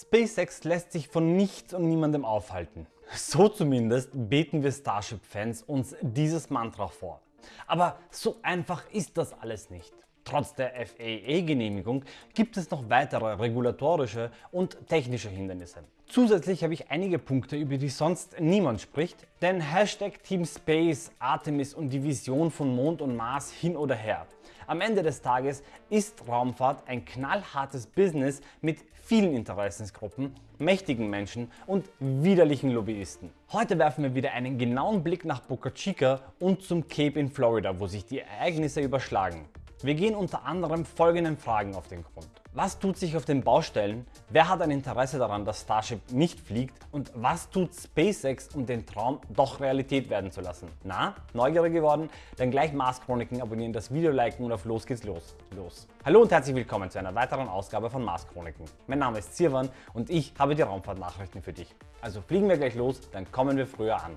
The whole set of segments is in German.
SpaceX lässt sich von nichts und niemandem aufhalten. So zumindest beten wir Starship-Fans uns dieses Mantra vor. Aber so einfach ist das alles nicht. Trotz der FAA-Genehmigung gibt es noch weitere regulatorische und technische Hindernisse. Zusätzlich habe ich einige Punkte, über die sonst niemand spricht, denn Hashtag Team Space, Artemis und die Vision von Mond und Mars hin oder her. Am Ende des Tages ist Raumfahrt ein knallhartes Business mit vielen Interessensgruppen, mächtigen Menschen und widerlichen Lobbyisten. Heute werfen wir wieder einen genauen Blick nach Boca Chica und zum Cape in Florida, wo sich die Ereignisse überschlagen. Wir gehen unter anderem folgenden Fragen auf den Grund. Was tut sich auf den Baustellen? Wer hat ein Interesse daran, dass Starship nicht fliegt? Und was tut SpaceX, um den Traum doch Realität werden zu lassen? Na, neugierig geworden? Dann gleich Mars Chroniken abonnieren, das Video liken und auf los geht's los. Los! Hallo und herzlich willkommen zu einer weiteren Ausgabe von Mars Chroniken. Mein Name ist Zirwan und ich habe die Raumfahrtnachrichten für dich. Also fliegen wir gleich los, dann kommen wir früher an.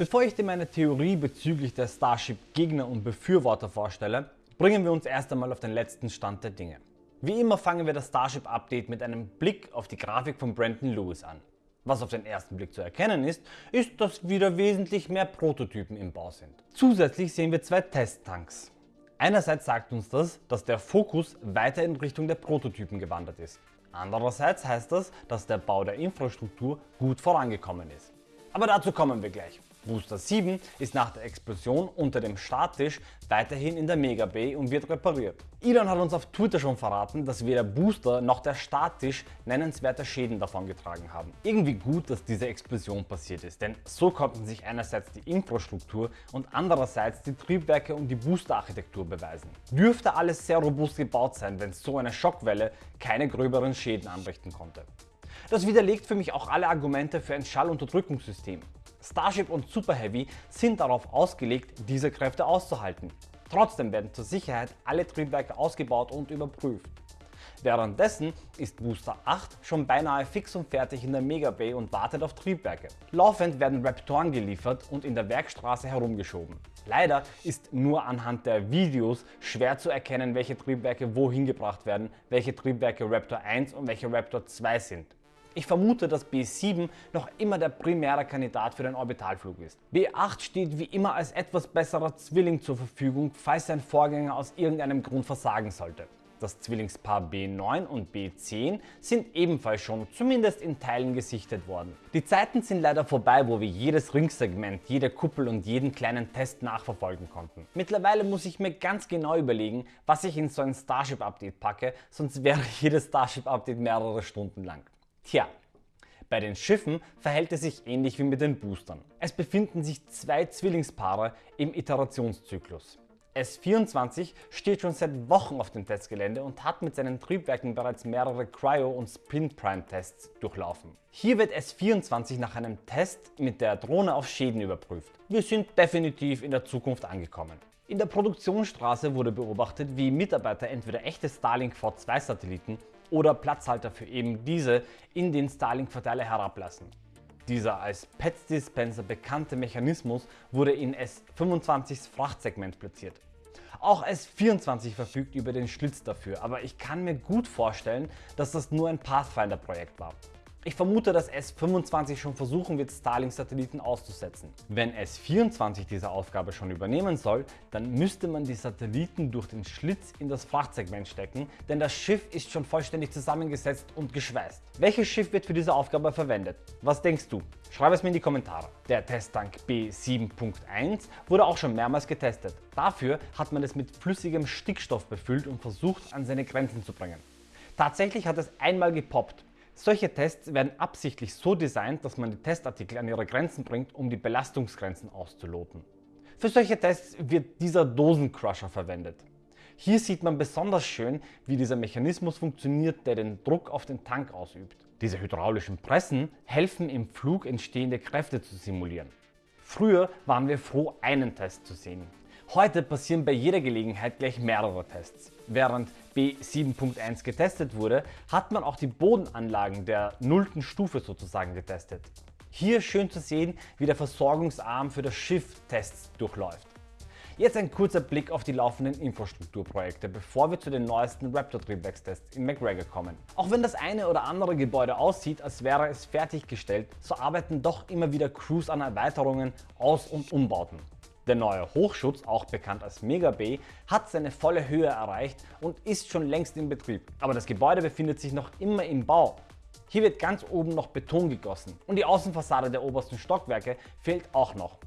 Bevor ich dir meine Theorie bezüglich der Starship Gegner und Befürworter vorstelle, bringen wir uns erst einmal auf den letzten Stand der Dinge. Wie immer fangen wir das Starship Update mit einem Blick auf die Grafik von Brandon Lewis an. Was auf den ersten Blick zu erkennen ist, ist, dass wieder wesentlich mehr Prototypen im Bau sind. Zusätzlich sehen wir zwei Testtanks. Einerseits sagt uns das, dass der Fokus weiter in Richtung der Prototypen gewandert ist. Andererseits heißt das, dass der Bau der Infrastruktur gut vorangekommen ist. Aber dazu kommen wir gleich. Booster 7 ist nach der Explosion unter dem Starttisch weiterhin in der Mega Bay und wird repariert. Elon hat uns auf Twitter schon verraten, dass weder Booster noch der Starttisch nennenswerte Schäden davongetragen haben. Irgendwie gut, dass diese Explosion passiert ist, denn so konnten sich einerseits die Infrastruktur und andererseits die Triebwerke und die Boosterarchitektur beweisen. Dürfte alles sehr robust gebaut sein, wenn so eine Schockwelle keine gröberen Schäden anrichten konnte. Das widerlegt für mich auch alle Argumente für ein Schallunterdrückungssystem. Starship und Super Heavy sind darauf ausgelegt, diese Kräfte auszuhalten. Trotzdem werden zur Sicherheit alle Triebwerke ausgebaut und überprüft. Währenddessen ist Booster 8 schon beinahe fix und fertig in der Mega Bay und wartet auf Triebwerke. Laufend werden Raptoren geliefert und in der Werkstraße herumgeschoben. Leider ist nur anhand der Videos schwer zu erkennen, welche Triebwerke wohin gebracht werden, welche Triebwerke Raptor 1 und welche Raptor 2 sind. Ich vermute, dass B7 noch immer der primäre Kandidat für den Orbitalflug ist. B8 steht wie immer als etwas besserer Zwilling zur Verfügung, falls sein Vorgänger aus irgendeinem Grund versagen sollte. Das Zwillingspaar B9 und B10 sind ebenfalls schon, zumindest in Teilen, gesichtet worden. Die Zeiten sind leider vorbei, wo wir jedes Ringsegment, jede Kuppel und jeden kleinen Test nachverfolgen konnten. Mittlerweile muss ich mir ganz genau überlegen, was ich in so ein Starship-Update packe, sonst wäre jedes Starship-Update mehrere Stunden lang. Tja, bei den Schiffen verhält es sich ähnlich wie mit den Boostern. Es befinden sich zwei Zwillingspaare im Iterationszyklus. S24 steht schon seit Wochen auf dem Testgelände und hat mit seinen Triebwerken bereits mehrere Cryo- und Spin-Prime-Tests durchlaufen. Hier wird S24 nach einem Test mit der Drohne auf Schäden überprüft. Wir sind definitiv in der Zukunft angekommen. In der Produktionsstraße wurde beobachtet, wie Mitarbeiter entweder echte Starlink V2 Satelliten oder Platzhalter für eben diese in den Starlink-Verteiler herablassen. Dieser als PETS-Dispenser bekannte Mechanismus wurde in S25s Frachtsegment platziert. Auch S24 verfügt über den Schlitz dafür, aber ich kann mir gut vorstellen, dass das nur ein Pathfinder-Projekt war. Ich vermute, dass S25 schon versuchen wird, Starlink-Satelliten auszusetzen. Wenn S24 diese Aufgabe schon übernehmen soll, dann müsste man die Satelliten durch den Schlitz in das Frachtsegment stecken, denn das Schiff ist schon vollständig zusammengesetzt und geschweißt. Welches Schiff wird für diese Aufgabe verwendet? Was denkst du? Schreib es mir in die Kommentare. Der Testtank B7.1 wurde auch schon mehrmals getestet. Dafür hat man es mit flüssigem Stickstoff befüllt und versucht, an seine Grenzen zu bringen. Tatsächlich hat es einmal gepoppt solche Tests werden absichtlich so designt, dass man die Testartikel an ihre Grenzen bringt, um die Belastungsgrenzen auszuloten. Für solche Tests wird dieser Dosencrusher verwendet. Hier sieht man besonders schön, wie dieser Mechanismus funktioniert, der den Druck auf den Tank ausübt. Diese hydraulischen Pressen helfen im Flug entstehende Kräfte zu simulieren. Früher waren wir froh, einen Test zu sehen. Heute passieren bei jeder Gelegenheit gleich mehrere Tests. Während B7.1 getestet wurde, hat man auch die Bodenanlagen der nullten Stufe sozusagen getestet. Hier schön zu sehen, wie der Versorgungsarm für das Schiff Tests durchläuft. Jetzt ein kurzer Blick auf die laufenden Infrastrukturprojekte, bevor wir zu den neuesten Raptor-Triebwerkstests in McGregor kommen. Auch wenn das eine oder andere Gebäude aussieht, als wäre es fertiggestellt, so arbeiten doch immer wieder Crews an Erweiterungen, Aus- und Umbauten. Der neue Hochschutz, auch bekannt als Mega Bay, hat seine volle Höhe erreicht und ist schon längst in Betrieb. Aber das Gebäude befindet sich noch immer im Bau. Hier wird ganz oben noch Beton gegossen und die Außenfassade der obersten Stockwerke fehlt auch noch.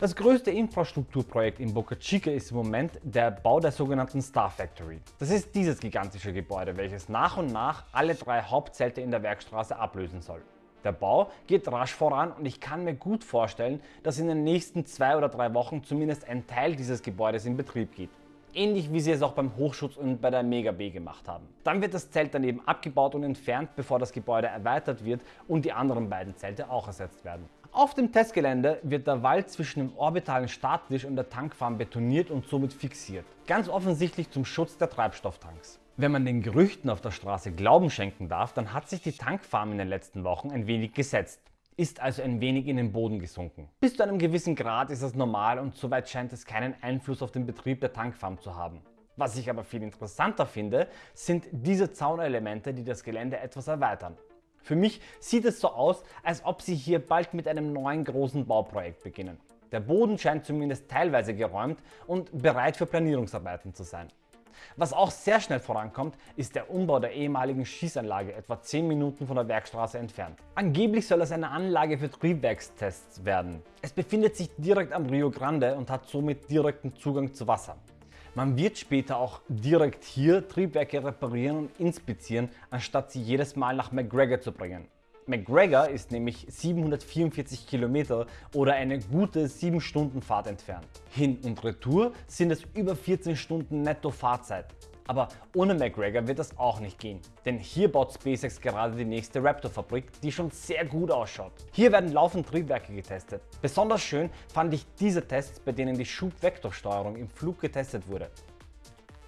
Das größte Infrastrukturprojekt in Boca Chica ist im Moment der Bau der sogenannten Star Factory. Das ist dieses gigantische Gebäude, welches nach und nach alle drei Hauptzelte in der Werkstraße ablösen soll. Der Bau geht rasch voran und ich kann mir gut vorstellen, dass in den nächsten zwei oder drei Wochen zumindest ein Teil dieses Gebäudes in Betrieb geht. Ähnlich wie sie es auch beim Hochschutz und bei der Mega B gemacht haben. Dann wird das Zelt daneben abgebaut und entfernt, bevor das Gebäude erweitert wird und die anderen beiden Zelte auch ersetzt werden. Auf dem Testgelände wird der Wald zwischen dem orbitalen Starttisch und der Tankfarm betoniert und somit fixiert. Ganz offensichtlich zum Schutz der Treibstofftanks. Wenn man den Gerüchten auf der Straße Glauben schenken darf, dann hat sich die Tankfarm in den letzten Wochen ein wenig gesetzt, ist also ein wenig in den Boden gesunken. Bis zu einem gewissen Grad ist das normal und soweit scheint es keinen Einfluss auf den Betrieb der Tankfarm zu haben. Was ich aber viel interessanter finde, sind diese Zaunelemente, die das Gelände etwas erweitern. Für mich sieht es so aus, als ob sie hier bald mit einem neuen großen Bauprojekt beginnen. Der Boden scheint zumindest teilweise geräumt und bereit für Planierungsarbeiten zu sein. Was auch sehr schnell vorankommt, ist der Umbau der ehemaligen Schießanlage etwa 10 Minuten von der Werkstraße entfernt. Angeblich soll es eine Anlage für Triebwerkstests werden. Es befindet sich direkt am Rio Grande und hat somit direkten Zugang zu Wasser. Man wird später auch direkt hier Triebwerke reparieren und inspizieren, anstatt sie jedes Mal nach McGregor zu bringen. McGregor ist nämlich 744 Kilometer oder eine gute 7 Stunden Fahrt entfernt. Hin und Retour sind es über 14 Stunden netto Fahrzeit. Aber ohne McGregor wird das auch nicht gehen, denn hier baut SpaceX gerade die nächste Raptor-Fabrik, die schon sehr gut ausschaut. Hier werden laufend Triebwerke getestet. Besonders schön fand ich diese Tests, bei denen die Schubvektorsteuerung im Flug getestet wurde.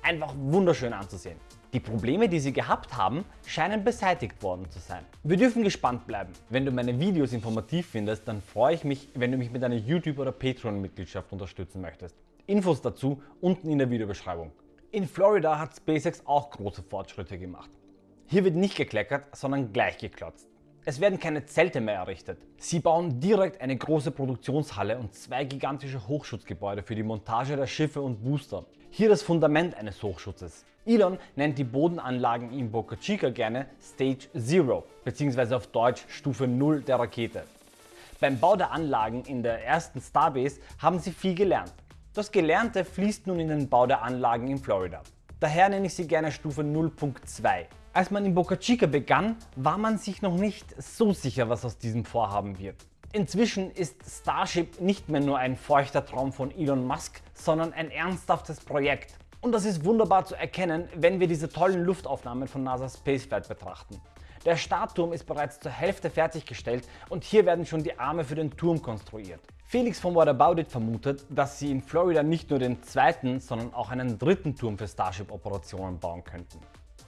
Einfach wunderschön anzusehen. Die Probleme, die sie gehabt haben, scheinen beseitigt worden zu sein. Wir dürfen gespannt bleiben. Wenn du meine Videos informativ findest, dann freue ich mich, wenn du mich mit einer YouTube- oder Patreon-Mitgliedschaft unterstützen möchtest. Infos dazu unten in der Videobeschreibung. In Florida hat SpaceX auch große Fortschritte gemacht. Hier wird nicht gekleckert, sondern gleich geklotzt. Es werden keine Zelte mehr errichtet. Sie bauen direkt eine große Produktionshalle und zwei gigantische Hochschutzgebäude für die Montage der Schiffe und Booster. Hier das Fundament eines Hochschutzes. Elon nennt die Bodenanlagen in Boca Chica gerne Stage Zero bzw. auf Deutsch Stufe 0 der Rakete. Beim Bau der Anlagen in der ersten Starbase haben sie viel gelernt. Das Gelernte fließt nun in den Bau der Anlagen in Florida. Daher nenne ich sie gerne Stufe 0.2. Als man in Boca Chica begann, war man sich noch nicht so sicher, was aus diesem Vorhaben wird. Inzwischen ist Starship nicht mehr nur ein feuchter Traum von Elon Musk, sondern ein ernsthaftes Projekt. Und das ist wunderbar zu erkennen, wenn wir diese tollen Luftaufnahmen von NASA Spaceflight betrachten. Der Startturm ist bereits zur Hälfte fertiggestellt und hier werden schon die Arme für den Turm konstruiert. Felix von What About It vermutet, dass sie in Florida nicht nur den zweiten, sondern auch einen dritten Turm für Starship-Operationen bauen könnten.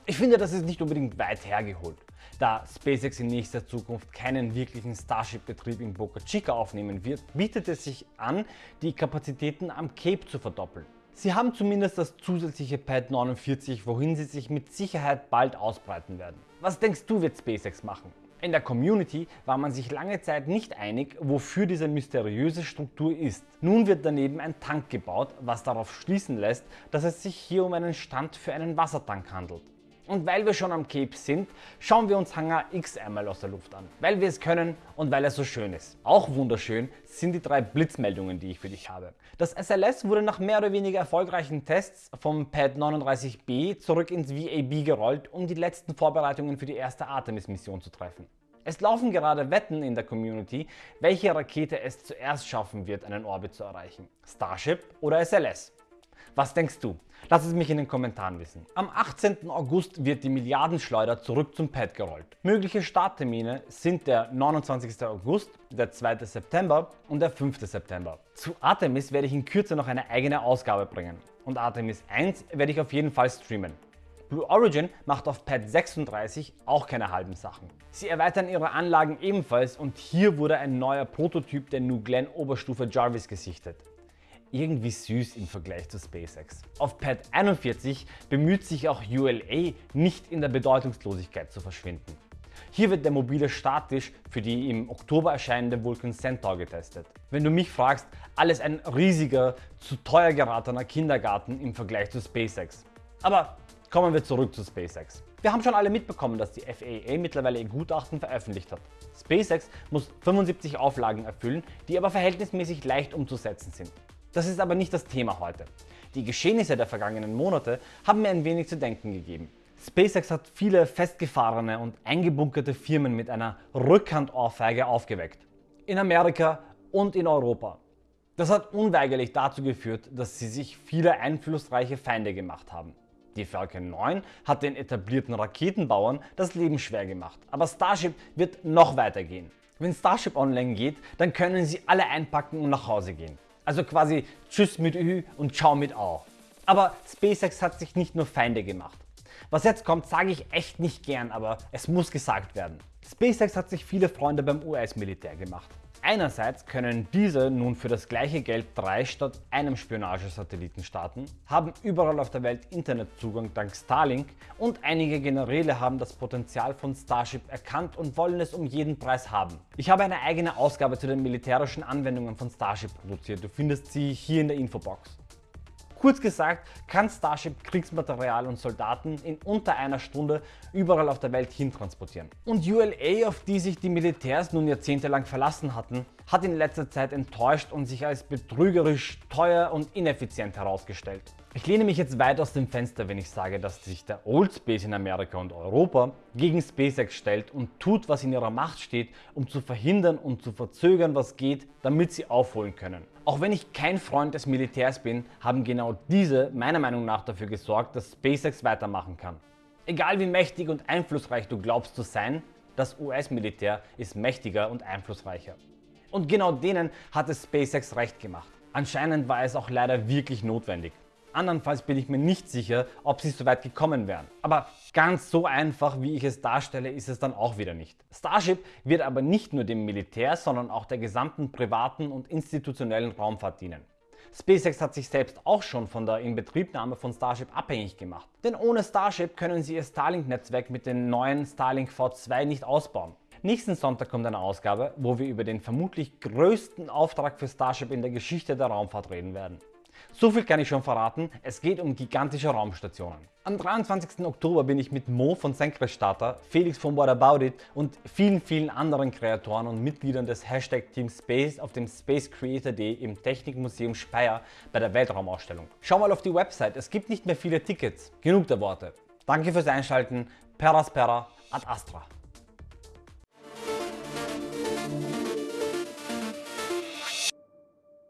Ich finde, das ist nicht unbedingt weit hergeholt. Da SpaceX in nächster Zukunft keinen wirklichen Starship-Betrieb in Boca Chica aufnehmen wird, bietet es sich an, die Kapazitäten am Cape zu verdoppeln. Sie haben zumindest das zusätzliche Pad 49, wohin sie sich mit Sicherheit bald ausbreiten werden. Was denkst du wird SpaceX machen? In der Community war man sich lange Zeit nicht einig, wofür diese mysteriöse Struktur ist. Nun wird daneben ein Tank gebaut, was darauf schließen lässt, dass es sich hier um einen Stand für einen Wassertank handelt. Und weil wir schon am Cape sind, schauen wir uns Hangar X einmal aus der Luft an, weil wir es können und weil er so schön ist. Auch wunderschön sind die drei Blitzmeldungen, die ich für dich habe. Das SLS wurde nach mehr oder weniger erfolgreichen Tests vom Pad 39B zurück ins VAB gerollt, um die letzten Vorbereitungen für die erste Artemis-Mission zu treffen. Es laufen gerade Wetten in der Community, welche Rakete es zuerst schaffen wird, einen Orbit zu erreichen. Starship oder SLS? Was denkst du? Lass es mich in den Kommentaren wissen. Am 18. August wird die Milliardenschleuder zurück zum Pad gerollt. Mögliche Starttermine sind der 29. August, der 2. September und der 5. September. Zu Artemis werde ich in Kürze noch eine eigene Ausgabe bringen und Artemis 1 werde ich auf jeden Fall streamen. Blue Origin macht auf Pad 36 auch keine halben Sachen. Sie erweitern ihre Anlagen ebenfalls und hier wurde ein neuer Prototyp der New Glenn Oberstufe Jarvis gesichtet. Irgendwie süß im Vergleich zu SpaceX. Auf Pad 41 bemüht sich auch ULA nicht in der Bedeutungslosigkeit zu verschwinden. Hier wird der mobile Starttisch für die im Oktober erscheinende Vulcan Centaur getestet. Wenn du mich fragst, alles ein riesiger, zu teuer geratener Kindergarten im Vergleich zu SpaceX. Aber kommen wir zurück zu SpaceX. Wir haben schon alle mitbekommen, dass die FAA mittlerweile ihr Gutachten veröffentlicht hat. SpaceX muss 75 Auflagen erfüllen, die aber verhältnismäßig leicht umzusetzen sind. Das ist aber nicht das Thema heute. Die Geschehnisse der vergangenen Monate haben mir ein wenig zu denken gegeben. SpaceX hat viele festgefahrene und eingebunkerte Firmen mit einer Rückhandohrfeige aufgeweckt. In Amerika und in Europa. Das hat unweigerlich dazu geführt, dass sie sich viele einflussreiche Feinde gemacht haben. Die Falcon 9 hat den etablierten Raketenbauern das Leben schwer gemacht, aber Starship wird noch weiter gehen. Wenn Starship online geht, dann können sie alle einpacken und nach Hause gehen. Also quasi Tschüss mit Ü und Ciao mit Au. Aber SpaceX hat sich nicht nur Feinde gemacht. Was jetzt kommt, sage ich echt nicht gern, aber es muss gesagt werden. SpaceX hat sich viele Freunde beim US-Militär gemacht. Einerseits können diese nun für das gleiche Geld drei statt einem Spionagesatelliten starten, haben überall auf der Welt Internetzugang dank Starlink und einige Generäle haben das Potenzial von Starship erkannt und wollen es um jeden Preis haben. Ich habe eine eigene Ausgabe zu den militärischen Anwendungen von Starship produziert, du findest sie hier in der Infobox. Kurz gesagt kann Starship Kriegsmaterial und Soldaten in unter einer Stunde überall auf der Welt hin transportieren. Und ULA, auf die sich die Militärs nun jahrzehntelang verlassen hatten, hat in letzter Zeit enttäuscht und sich als betrügerisch, teuer und ineffizient herausgestellt. Ich lehne mich jetzt weit aus dem Fenster, wenn ich sage, dass sich der Old Space in Amerika und Europa gegen SpaceX stellt und tut, was in ihrer Macht steht, um zu verhindern und zu verzögern, was geht, damit sie aufholen können. Auch wenn ich kein Freund des Militärs bin, haben genau diese meiner Meinung nach dafür gesorgt, dass SpaceX weitermachen kann. Egal wie mächtig und einflussreich du glaubst zu sein, das US-Militär ist mächtiger und einflussreicher. Und genau denen hat es SpaceX recht gemacht. Anscheinend war es auch leider wirklich notwendig. Andernfalls bin ich mir nicht sicher, ob sie so weit gekommen wären. Aber ganz so einfach, wie ich es darstelle, ist es dann auch wieder nicht. Starship wird aber nicht nur dem Militär, sondern auch der gesamten privaten und institutionellen Raumfahrt dienen. SpaceX hat sich selbst auch schon von der Inbetriebnahme von Starship abhängig gemacht. Denn ohne Starship können sie ihr Starlink-Netzwerk mit den neuen Starlink V2 nicht ausbauen. Nächsten Sonntag kommt eine Ausgabe, wo wir über den vermutlich größten Auftrag für Starship in der Geschichte der Raumfahrt reden werden. So viel kann ich schon verraten, es geht um gigantische Raumstationen. Am 23. Oktober bin ich mit Mo von Senkrechtstarter, Felix von What About It und vielen vielen anderen Kreatoren und Mitgliedern des Hashtag Team Space auf dem Space Creator Day im Technikmuseum Speyer bei der Weltraumausstellung. Schau mal auf die Website, es gibt nicht mehr viele Tickets. Genug der Worte. Danke fürs Einschalten, Peraspera ad Astra.